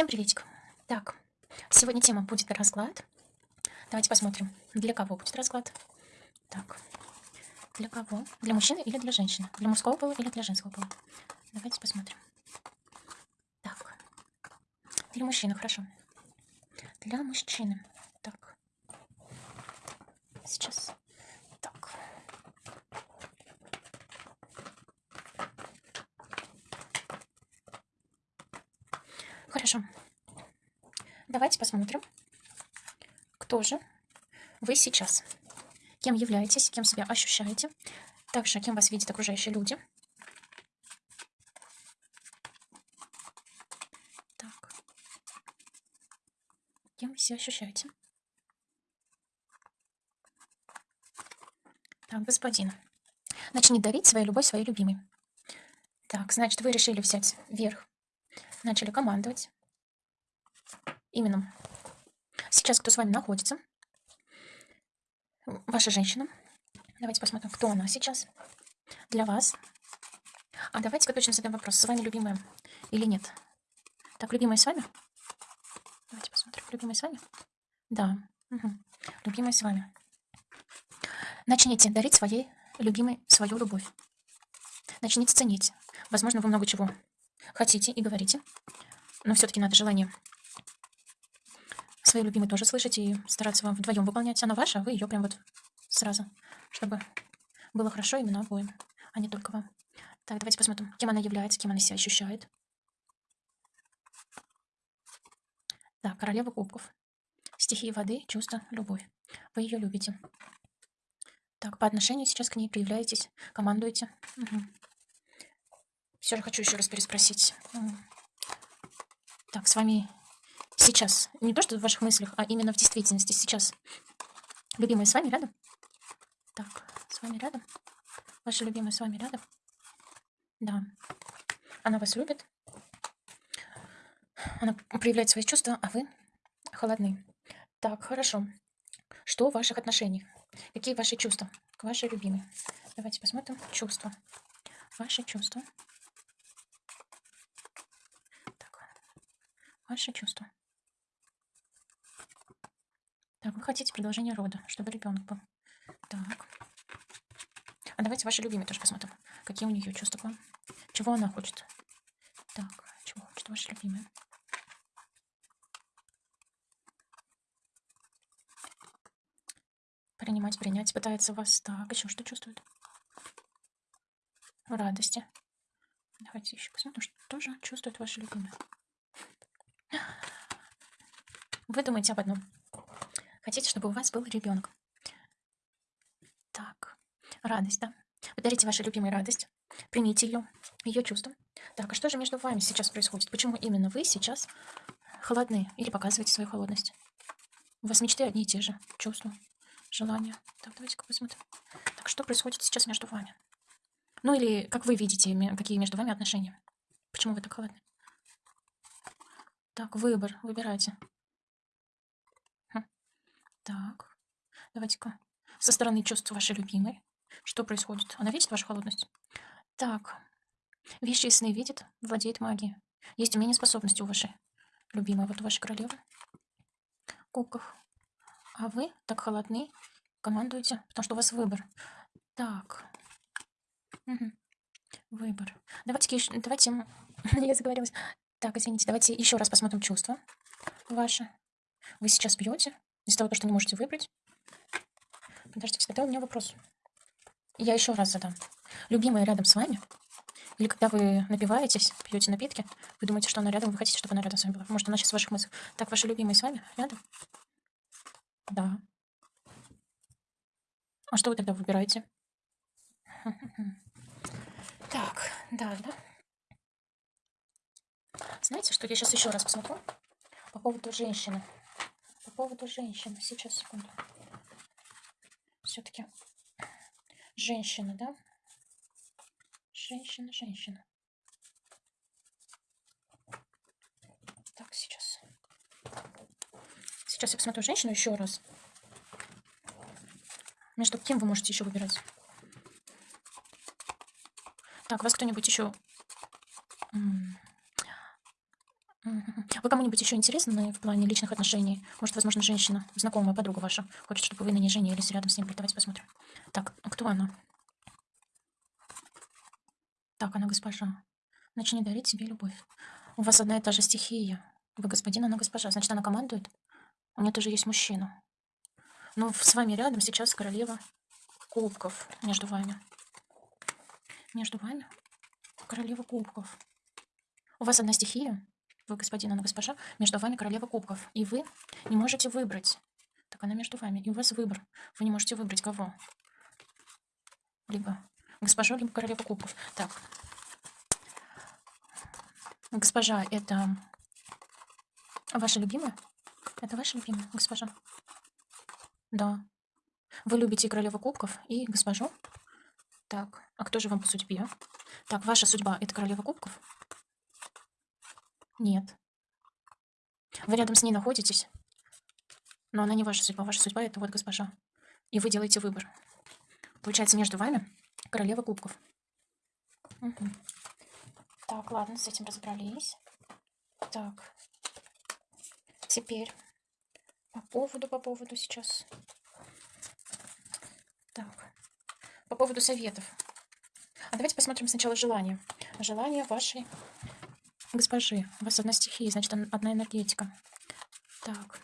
Всем приветик. Так, сегодня тема будет расклад. Давайте посмотрим, для кого будет расклад. Так, для кого? Для мужчины или для женщины? Для мужского пола или для женского пола? Давайте посмотрим. Так, для мужчины, хорошо. Для мужчины. Так, сейчас. Так. Хорошо. Давайте посмотрим, кто же вы сейчас. Кем являетесь, кем себя ощущаете. Также, кем вас видят окружающие люди. Так. Кем вы себя ощущаете? Так, господин. Начни дарить свою любовь своей любимой. Так, значит, вы решили взять верх. Начали командовать. Именно. Сейчас кто с вами находится? Ваша женщина. Давайте посмотрим, кто она сейчас для вас. А давайте-ка точно задаем вопрос. С вами любимая или нет? Так, любимая с вами? Давайте посмотрим. Любимая с вами? Да. Угу. Любимая с вами. Начните дарить своей любимой свою любовь. Начните ценить. Возможно, вы много чего хотите и говорите, но все-таки надо желание своей любимой тоже слышать и стараться вам вдвоем выполнять. Она ваша, а вы ее прям вот сразу, чтобы было хорошо именно обоим, а не только вам. Так, давайте посмотрим, кем она является, кем она себя ощущает. Так, королева кубков. Стихии воды, чувство, любовь. Вы ее любите. Так, по отношению сейчас к ней проявляетесь, командуете. Угу. Все же хочу еще раз переспросить. Так, с вами сейчас, не то что в ваших мыслях, а именно в действительности сейчас. Любимый с вами рядом? Так, с вами рядом? Ваша любимая с вами рядом? Да. Она вас любит. Она проявляет свои чувства, а вы холодны. Так, хорошо. Что в ваших отношениях? Какие ваши чувства к вашей любимой? Давайте посмотрим. Чувства. Ваши чувства. Ваши чувства. Так, вы хотите продолжение рода, чтобы ребенок был. Так. А давайте ваши любимые тоже посмотрим. Какие у нее чувства к вам. Чего она хочет. Так, чего хочет ваша любимая. принимать, принять, пытается вас так. Еще что чувствует? Радости. Давайте еще посмотрим, что тоже чувствует ваша любимая. Вы думаете об одном. Хотите, чтобы у вас был ребенок. Так, радость, да? Подарите вашей любимой радость. Примите ее, ее чувства. Так, а что же между вами сейчас происходит? Почему именно вы сейчас холодны или показываете свою холодность? У вас мечты одни и те же, чувства желание. Так, давайте-ка посмотрим. Так, что происходит сейчас между вами? Ну или как вы видите, какие между вами отношения? Почему вы так холодны? Так, выбор. Выбирайте. Так, давайте-ка. Со стороны чувств вашей любимой. Что происходит? Она видит вашу холодность? Так, вещи и сны видит, владеет магией. Есть умение способности у вашей любимой, вот у вашей королевы. Кубков. А вы так холодны, командуете, потому что у вас выбор. Так. Угу. Выбор. Давайте, давайте, я заговорилась. Так, извините, давайте еще раз посмотрим чувства ваши. Вы сейчас пьете из-за того, что не можете выбрать. Подождите, тогда у меня вопрос. Я еще раз задам. Любимая рядом с вами? Или когда вы напиваетесь, пьете напитки, вы думаете, что она рядом, вы хотите, чтобы она рядом с вами была? Может, она сейчас в ваших мыслях. Так, ваша любимая с вами рядом? Да. А что вы тогда выбираете? Так, да, да. Знаете, что я сейчас еще раз посмотрю по поводу женщины. По поводу женщины. Сейчас, секунду. Все-таки женщина, да? Женщина, женщина. Так, сейчас. Сейчас я посмотрю женщину еще раз. Между кем вы можете еще выбирать? Так, вас кто-нибудь еще... Вы кому-нибудь еще интересны в плане личных отношений? Может, возможно, женщина, знакомая, подруга ваша, хочет, чтобы вы на ней женились рядом с ним. Давайте посмотрим. Так, а кто она? Так, она госпожа. Начни дарить себе любовь. У вас одна и та же стихия. Вы господин, она госпожа. Значит, она командует? У нее тоже есть мужчина. Ну, с вами рядом сейчас королева кубков между вами. Между вами королева кубков. У вас одна стихия, вы господин, она госпожа, между вами королева кубков. И вы не можете выбрать. Так она между вами. И у вас выбор. Вы не можете выбрать кого. Либо госпожа, либо королева кубков. Так. Госпожа, это ваша любимая? Это ваша любимая госпожа? Да. Вы любите и королеву кубков, и госпожу? Так, а кто же вам по судьбе? Так, ваша судьба – это королева кубков? Нет. Вы рядом с ней находитесь, но она не ваша судьба. Ваша судьба – это вот госпожа. И вы делаете выбор. Получается, между вами королева кубков. Угу. Так, ладно, с этим разобрались. Так. Теперь по поводу, по поводу сейчас. Так. По поводу советов. А давайте посмотрим сначала желание. Желание вашей госпожи. У вас одна стихия, значит, одна энергетика. Так.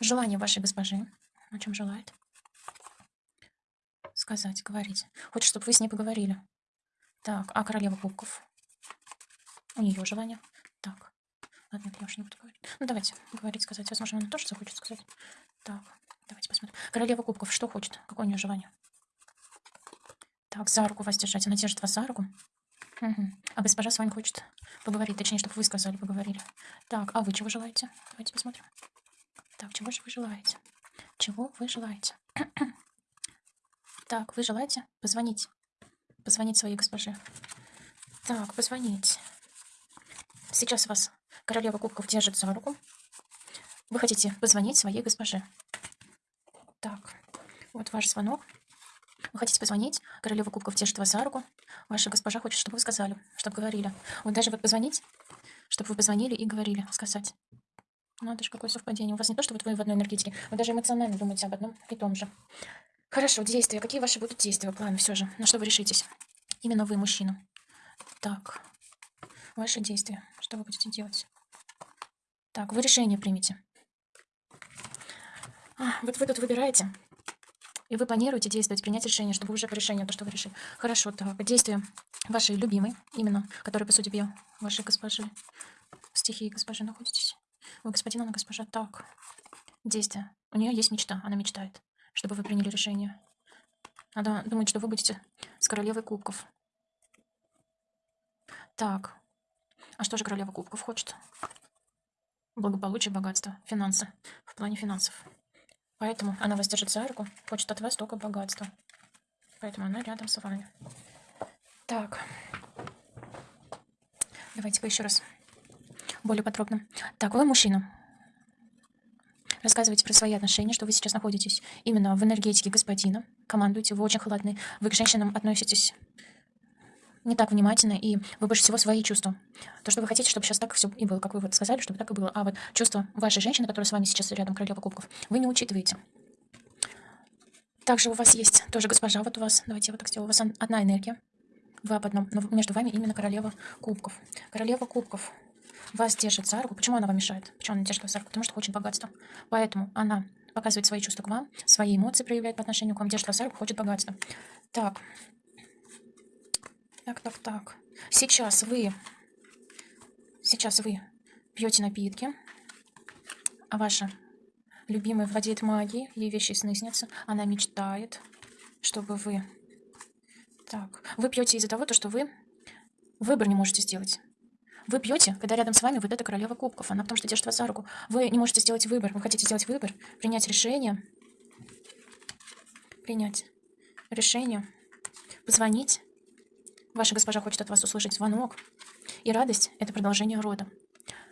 Желание вашей госпожи. О чем желает? Сказать, говорить. Хочет, чтобы вы с ней поговорили. Так, а королева кубков? У нее желание. Так. Ладно, нет, я уж не буду говорить. Ну, давайте говорить, сказать. Возможно, она тоже захочет сказать. Так, давайте посмотрим. Королева кубков что хочет? Какое у нее желание? Так, за руку вас держать. Она держит вас за руку. Угу. А госпожа с вами хочет поговорить. Точнее, чтобы вы сказали, поговорили. Так, а вы чего желаете? Давайте посмотрим. Так, чего же вы желаете? Чего вы желаете? так, вы желаете позвонить? Позвонить своей госпоже. Так, позвонить. Сейчас вас королева кубков держит за руку. Вы хотите позвонить своей госпоже. Так, вот ваш звонок. Вы хотите позвонить, королева кубков держит вас за руку. Ваша госпожа хочет, чтобы вы сказали, чтобы говорили. Вот даже вот позвонить, чтобы вы позвонили и говорили, сказать. Ну, это же какое совпадение. У вас не то, что вот вы в одной энергетике, вы даже эмоционально думаете об одном и том же. Хорошо, действия. Какие ваши будут действия, планы все же? На что вы решитесь? Именно вы, мужчина. Так, ваши действия. Что вы будете делать? Так, вы решение примите. А, вот вы тут выбираете. И вы планируете действовать, принять решение, чтобы уже по решению то, что вы решили. Хорошо, так, действия вашей любимой, именно, которая по судьбе вашей госпожи, стихии госпожи находитесь. Вы господин, она госпожа. Так, действия. У нее есть мечта, она мечтает, чтобы вы приняли решение. Надо думать, что вы будете с королевой кубков. Так, а что же королева кубков хочет? Благополучие, богатство, финансы, в плане финансов. Поэтому она вас держит за руку, хочет от вас только богатства. Поэтому она рядом с вами. Так. Давайте-ка еще раз более подробно. Так, вы мужчина. Рассказывайте про свои отношения, что вы сейчас находитесь именно в энергетике господина. Командуете, вы очень холодны. Вы к женщинам относитесь не так внимательно, и вы больше всего свои чувства. То, что вы хотите, чтобы сейчас так все и было, как вы вот сказали, чтобы так и было. А вот чувства вашей женщины, которая с вами сейчас рядом, королева кубков, вы не учитываете. Также у вас есть тоже госпожа, вот у вас, давайте я вот так сделаю, у вас одна энергия, вы об одном, но между вами именно королева кубков. Королева кубков вас держит за руку. Почему она вам мешает? Почему она держит вас за руку? Потому что хочет богатства. Поэтому она показывает свои чувства к вам, свои эмоции проявляет по отношению к вам, держит вас за руку, хочет богатства. Так, так, так, так. Сейчас вы, сейчас вы пьете напитки, а ваша любимая владеет магией, ей вещи сны снятся, она мечтает, чтобы вы... Так, вы пьете из-за того, что вы выбор не можете сделать. Вы пьете, когда рядом с вами вот эта королева кубков. Она потому что держит вас за руку. Вы не можете сделать выбор. Вы хотите сделать выбор, принять решение. Принять решение. Позвонить Ваша госпожа хочет от вас услышать звонок. И радость — это продолжение рода.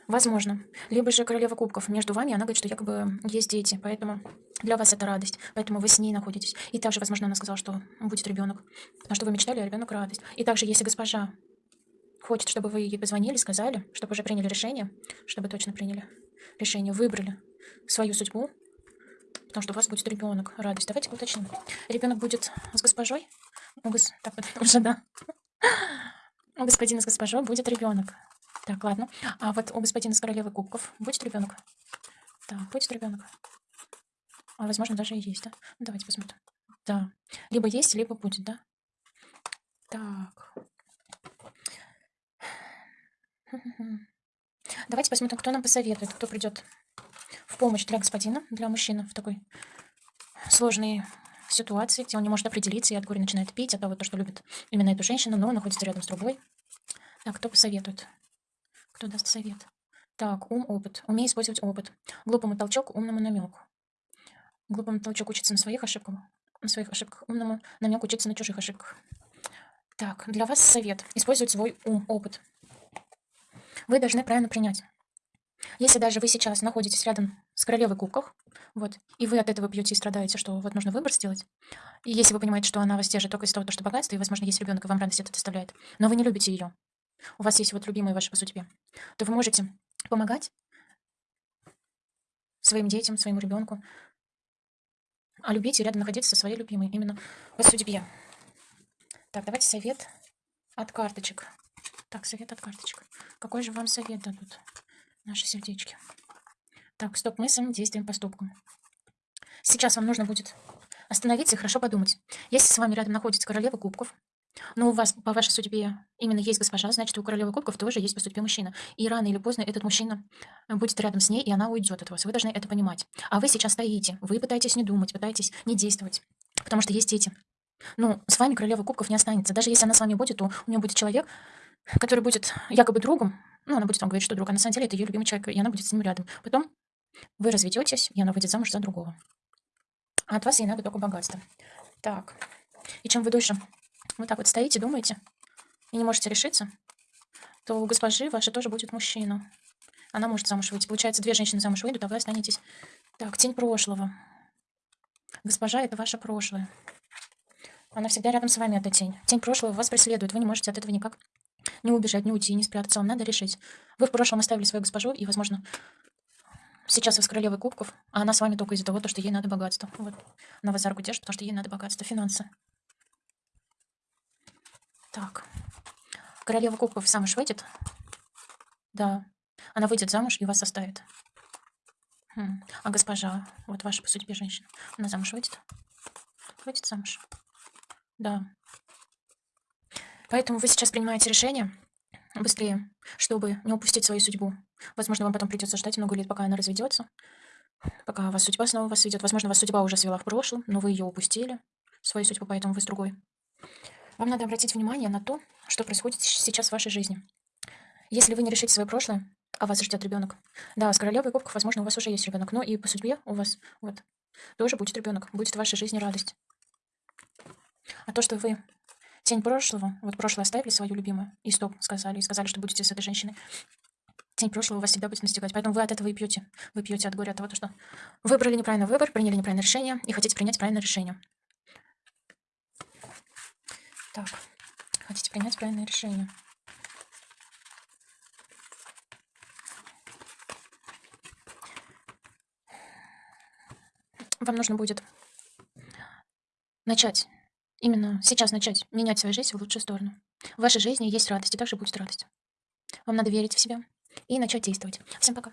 Возможно. Либо же королева кубков. Между вами она говорит, что якобы есть дети, поэтому для вас это радость, поэтому вы с ней находитесь. И также, возможно, она сказала, что будет ребенок, на что вы мечтали, а ребенок радость. И также, если госпожа хочет, чтобы вы ей позвонили, сказали, чтобы уже приняли решение, чтобы точно приняли решение, выбрали свою судьбу, потому что у вас будет ребенок. Радость. Давайте уточним. Ребенок будет с госпожой? У гос... Так вот, уже, да. У господина с госпожой будет ребенок. Так, ладно. А вот у господина с королевы кубков будет ребенок? Так, будет ребенок. А возможно, даже и есть, да? Ну, давайте посмотрим. Да. Либо есть, либо будет, да? Так. Давайте посмотрим, кто нам посоветует, кто придет в помощь для господина, для мужчины в такой ситуации, где он не может определиться и от горя начинает пить, от того, то, что любит именно эту женщину, но находится рядом с другой. Так, кто посоветует? Кто даст совет? Так, ум, опыт. Умей использовать опыт. Глупому толчок, умному намеку. Глупому толчок учится на своих ошибках, на своих ошибках. Умному намек учиться на чужих ошибках. Так, для вас совет. Использовать свой ум, опыт. Вы должны правильно принять. Если даже вы сейчас находитесь рядом с королевой кубков, вот, и вы от этого пьете и страдаете, что вот нужно выбор сделать, и если вы понимаете, что она вас держит только из-за того, что богатство, и, возможно, есть ребенок, и вам радость это доставляет, но вы не любите ее, у вас есть вот любимые ваши по судьбе, то вы можете помогать своим детям, своему ребенку, а любить и рядом находиться со своей любимой именно по судьбе. Так, давайте совет от карточек. Так, совет от карточек. Какой же вам совет дадут наши сердечки? Так, стоп мыслям, действиям, поступкам. Сейчас вам нужно будет остановиться и хорошо подумать. Если с вами рядом находится королева кубков, но у вас по вашей судьбе именно есть госпожа, значит, у королевы кубков тоже есть по судьбе мужчина. И рано или поздно этот мужчина будет рядом с ней, и она уйдет от вас. Вы должны это понимать. А вы сейчас стоите, вы пытаетесь не думать, пытаетесь не действовать, потому что есть дети. Ну, с вами королева кубков не останется. Даже если она с вами будет, то у нее будет человек, который будет якобы другом. Ну, она будет вам говорить, что друг, а на самом деле это ее любимый человек, и она будет с ним рядом. Потом вы разведетесь, и она выйдет замуж за другого. А от вас ей надо только богатство. Так. И чем вы дольше вот так вот стоите, думаете, и не можете решиться, то у госпожи вашей тоже будет мужчина. Она может замуж выйти. Получается, две женщины замуж выйдут, а вы останетесь. Так, тень прошлого. Госпожа — это ваше прошлое. Она всегда рядом с вами, эта тень. Тень прошлого вас преследует. Вы не можете от этого никак не убежать, не уйти, не спрятаться. Вам надо решить. Вы в прошлом оставили свою госпожу, и, возможно, сейчас вы с королевой кубков, а она с вами только из-за того, что ей надо богатство. Вот. Она вас за руку держит, потому что ей надо богатство, финансы. Так. Королева кубков замуж выйдет? Да. Она выйдет замуж и вас оставит. Хм. А госпожа, вот ваша по судьбе женщина, она замуж выйдет? Выйдет замуж? Да. Поэтому вы сейчас принимаете решение быстрее, чтобы не упустить свою судьбу. Возможно, вам потом придется ждать много лет, пока она разведется, пока вас судьба снова вас ведет. Возможно, вас судьба уже свела в прошлом, но вы ее упустили, свою судьбу, поэтому вы с другой. Вам надо обратить внимание на то, что происходит сейчас в вашей жизни. Если вы не решите свое прошлое, а вас ждет ребенок. Да, с королевой кубков, возможно, у вас уже есть ребенок, но и по судьбе у вас вот тоже будет ребенок, будет в вашей жизни радость. А то, что вы тень прошлого, вот прошлое оставили свою любимую, и стоп, сказали, и сказали, что будете с этой женщиной, тень прошлого вас всегда будет настигать. Поэтому вы от этого и пьете. Вы пьете от горя, от того, что выбрали неправильный выбор, приняли неправильное решение и хотите принять правильное решение. Так, хотите принять правильное решение. Вам нужно будет начать Именно сейчас начать менять свою жизнь в лучшую сторону. В вашей жизни есть радость, и также будет радость. Вам надо верить в себя и начать действовать. Всем пока.